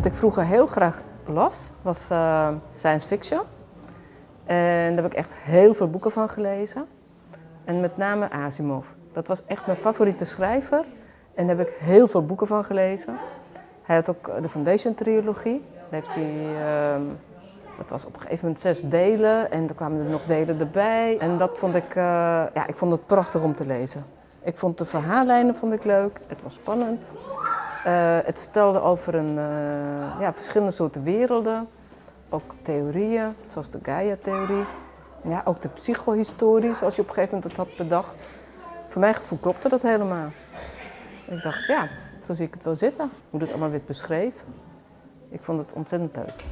Wat ik vroeger heel graag las, was uh, science fiction. En daar heb ik echt heel veel boeken van gelezen. En met name Asimov. Dat was echt mijn favoriete schrijver. En daar heb ik heel veel boeken van gelezen. Hij had ook de Foundation trilogie. Daar heeft hij, uh, dat was op een gegeven moment zes delen en er kwamen er nog delen erbij. En dat vond ik, uh, ja, ik vond het prachtig om te lezen. Ik vond de verhaallijnen vond ik leuk, het was spannend. Uh, het vertelde over een, uh, ja, verschillende soorten werelden. Ook theorieën, zoals de Gaia-theorie. Ja, ook de psychohistorie, zoals je op een gegeven moment het had bedacht. Voor mijn gevoel klopte dat helemaal. Ik dacht, ja, zo zie ik het wel zitten. Hoe het allemaal werd beschreven. Ik vond het ontzettend leuk.